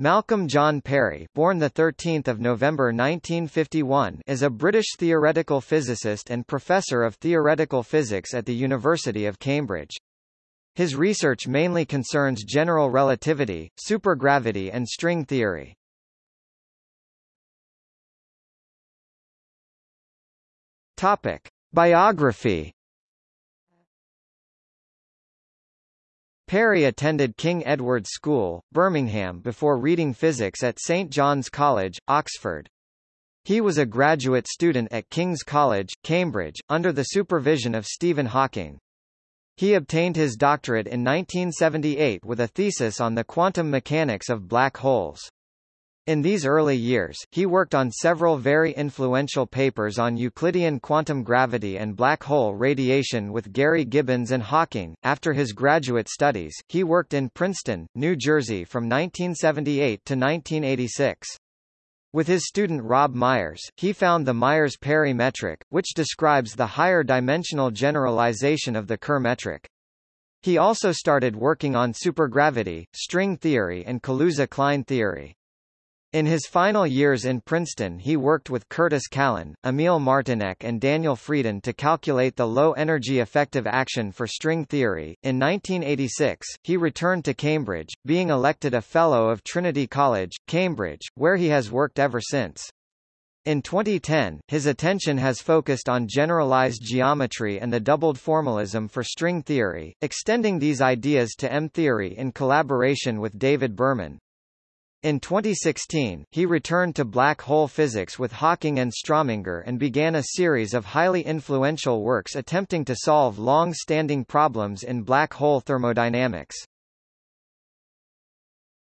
Malcolm John Perry, born the 13th of November 1951, is a British theoretical physicist and professor of theoretical physics at the University of Cambridge. His research mainly concerns general relativity, supergravity and string theory. Topic: Biography Perry attended King Edward's School, Birmingham before reading physics at St John's College, Oxford. He was a graduate student at King's College, Cambridge, under the supervision of Stephen Hawking. He obtained his doctorate in 1978 with a thesis on the quantum mechanics of black holes. In these early years, he worked on several very influential papers on Euclidean quantum gravity and black hole radiation with Gary Gibbons and Hawking. After his graduate studies, he worked in Princeton, New Jersey from 1978 to 1986. With his student Rob Myers, he found the Myers-Perry metric, which describes the higher dimensional generalization of the Kerr metric. He also started working on supergravity, string theory and Kaluza-Klein theory. In his final years in Princeton he worked with Curtis Callan, Emil Martinec and Daniel Friedan to calculate the low-energy effective action for string theory. In 1986, he returned to Cambridge, being elected a Fellow of Trinity College, Cambridge, where he has worked ever since. In 2010, his attention has focused on generalized geometry and the doubled formalism for string theory, extending these ideas to M-theory in collaboration with David Berman. In 2016, he returned to black hole physics with Hawking and Strominger and began a series of highly influential works attempting to solve long-standing problems in black hole thermodynamics.